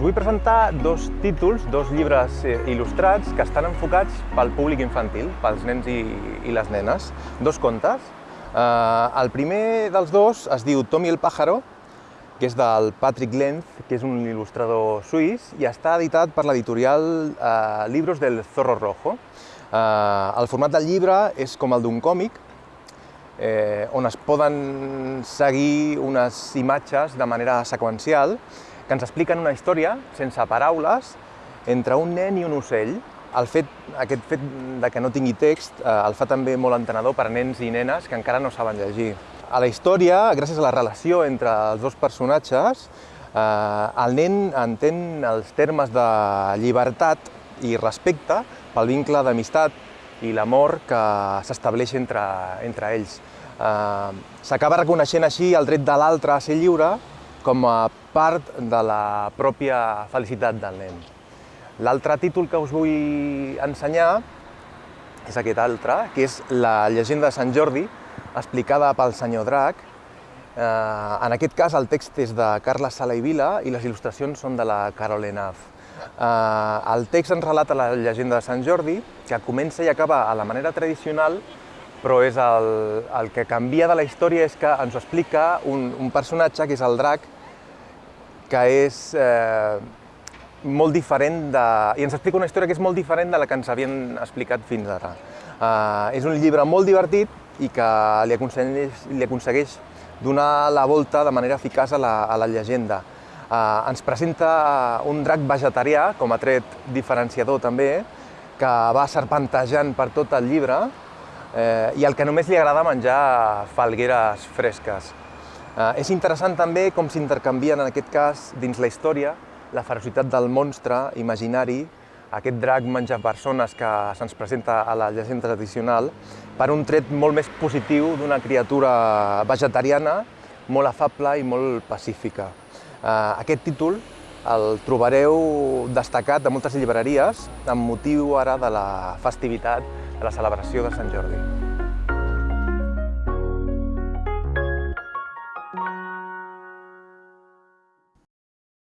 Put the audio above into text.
vull presentar dos títols, dos llibres eh, il·lustrats que estan enfocats pel públic infantil, pels nens i, i les nenes. Dos contes. Eh, el primer dels dos es diu Tommy el pájaro, que és del Patrick Lenz, que és un il·lustrador suís, i està editat per l'editorial eh, Libros del Zorro Rojo. Eh, el format del llibre és com el d'un còmic, eh, on es poden seguir unes imatges de manera seqüencial que ens expliquen una història sense paraules entre un nen i un ocell. El fet, aquest fet de que no tingui text eh, el fa també molt entenedor per nens i nenes que encara no saben llegir. A la història, gràcies a la relació entre els dos personatges, eh, el nen entén els termes de llibertat i respecte pel vincle d'amistat i l'amor que s'estableix entre, entre ells. Eh, S'acaba reconeixent així el dret de l'altre a ser lliure com a part de la pròpia felicitat del nen. L'altre títol que us vull ensenyar és aquest altre, que és la llegenda de Sant Jordi, explicada pel senyor Drac. Eh, en aquest cas el text és de Carles Sala i Vila i les il·lustracions són de la Carole Naf. Eh, el text ens relata la llegenda de Sant Jordi, que comença i acaba a la manera tradicional, però és el, el que canvia de la història és que ens ho explica un, un personatge, que és el drac, que és eh, molt diferent de... i ens explica una història que és molt diferent de la que ens havien explicat fins ara. Eh, és un llibre molt divertit i que li aconsegueix, li aconsegueix donar la volta de manera eficaç a la, a la llegenda. Eh, ens presenta un drac vegetarià, com a tret diferenciador també, que va serpentejant per tot el llibre eh, i al que només li agrada menjar falgueres fresques. Eh, és interessant també com s'intercanvien en aquest cas dins la història la ferocitat del monstre imaginari, aquest drac menja persones que se'ns presenta a la llegenda tradicional, per un tret molt més positiu d'una criatura vegetariana, molt afable i molt pacífica. Eh, aquest títol el trobareu destacat a moltes llibreries amb motiu ara de la festivitat de la celebració de Sant Jordi.